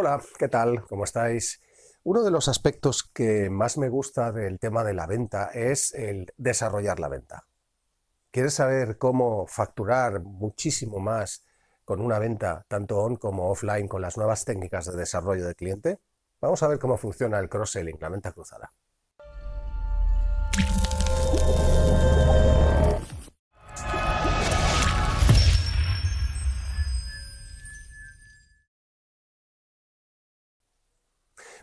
Hola, ¿qué tal? ¿Cómo estáis? Uno de los aspectos que más me gusta del tema de la venta es el desarrollar la venta. ¿Quieres saber cómo facturar muchísimo más con una venta tanto on como offline con las nuevas técnicas de desarrollo de cliente? Vamos a ver cómo funciona el cross-selling, la venta cruzada.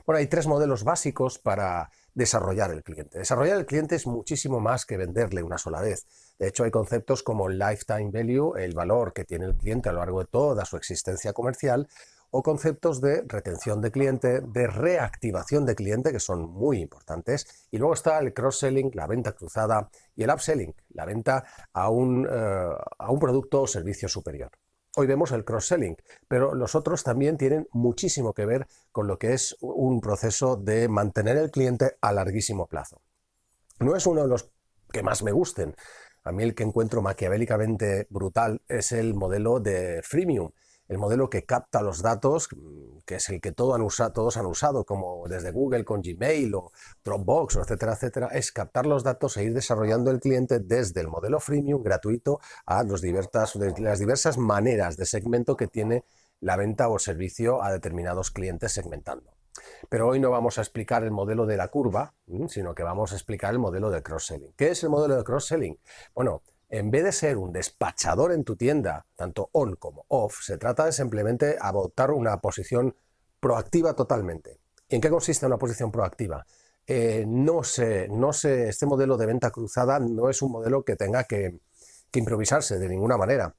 Bueno, hay tres modelos básicos para desarrollar el cliente. Desarrollar el cliente es muchísimo más que venderle una sola vez. De hecho, hay conceptos como lifetime value, el valor que tiene el cliente a lo largo de toda su existencia comercial, o conceptos de retención de cliente, de reactivación de cliente, que son muy importantes. Y luego está el cross-selling, la venta cruzada, y el upselling, la venta a un, eh, a un producto o servicio superior. Hoy vemos el cross-selling, pero los otros también tienen muchísimo que ver con lo que es un proceso de mantener el cliente a larguísimo plazo. No es uno de los que más me gusten. A mí el que encuentro maquiavélicamente brutal es el modelo de freemium, el modelo que capta los datos, que es el que todos han usado, como desde Google con Gmail o Dropbox, etcétera, etcétera, es captar los datos e ir desarrollando el cliente desde el modelo freemium gratuito a las diversas maneras de segmento que tiene la venta o servicio a determinados clientes segmentando. Pero hoy no vamos a explicar el modelo de la curva, sino que vamos a explicar el modelo de cross-selling. ¿Qué es el modelo de cross-selling? Bueno, en vez de ser un despachador en tu tienda, tanto on como off, se trata de simplemente adoptar una posición proactiva totalmente. ¿En qué consiste una posición proactiva? Eh, no, sé, no sé, este modelo de venta cruzada no es un modelo que tenga que, improvisarse de ninguna manera.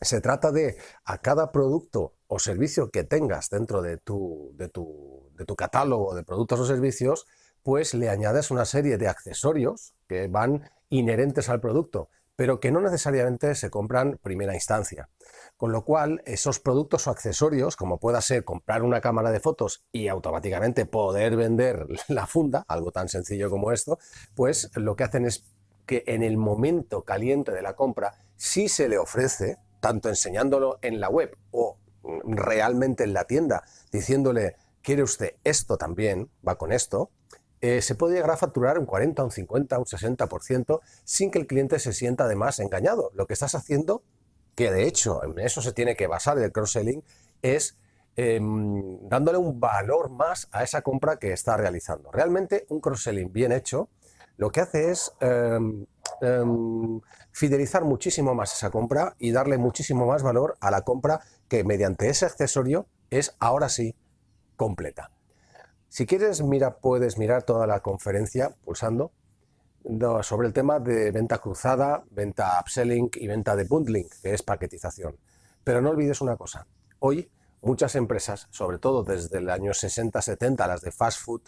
Se trata de a cada producto o servicio que tengas dentro de tu, de tu, de tu catálogo de productos o servicios, pues le añades una serie de accesorios que van inherentes al producto pero que no necesariamente se compran primera instancia. Con lo cual, esos productos o accesorios, como pueda ser comprar una cámara de fotos y automáticamente poder vender la funda, algo tan sencillo como esto, pues lo que hacen es que en el momento caliente de la compra, si se le ofrece, tanto enseñándolo en la web o realmente en la tienda, diciéndole, ¿quiere usted esto también? Va con esto, eh, se puede llegar a facturar un 40, un 50, un 60% sin que el cliente se sienta además engañado. Lo que estás haciendo, que de hecho en eso se tiene que basar el cross-selling, es em, dándole un valor más a esa compra que está realizando. Realmente un cross-selling bien hecho lo que hace es em, em, fidelizar muchísimo más esa compra y darle muchísimo más valor a la compra que mediante ese accesorio es ahora sí completa. Si quieres, mira, puedes mirar toda la conferencia pulsando sobre el tema de venta cruzada, venta upselling y venta de bundling, que es paquetización. Pero no olvides una cosa, hoy muchas empresas, sobre todo desde el año 60-70, las de fast food,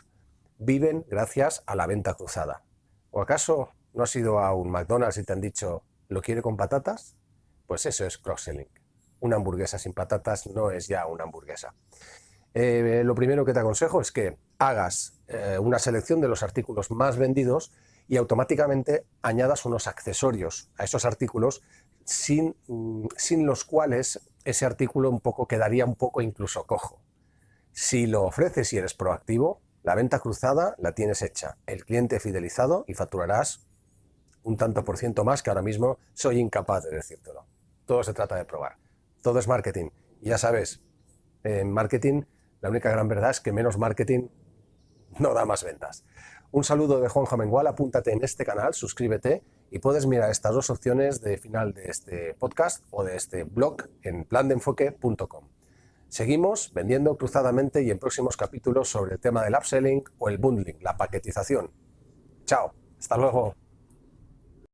viven gracias a la venta cruzada. ¿O acaso no has ido a un McDonald's y te han dicho, ¿lo quiere con patatas? Pues eso es cross-selling. Una hamburguesa sin patatas no es ya una hamburguesa. Eh, lo primero que te aconsejo es que hagas eh, una selección de los artículos más vendidos y automáticamente añadas unos accesorios a esos artículos sin, mm, sin los cuales ese artículo un poco quedaría un poco incluso cojo. Si lo ofreces y eres proactivo, la venta cruzada la tienes hecha, el cliente fidelizado y facturarás un tanto por ciento más que ahora mismo soy incapaz de decírtelo. Todo se trata de probar. Todo es marketing. Ya sabes, en marketing la única gran verdad es que menos marketing no da más ventas. Un saludo de Juan Jamengual, apúntate en este canal, suscríbete y puedes mirar estas dos opciones de final de este podcast o de este blog en plandeenfoque.com. Seguimos vendiendo cruzadamente y en próximos capítulos sobre el tema del upselling o el bundling, la paquetización. Chao, hasta luego.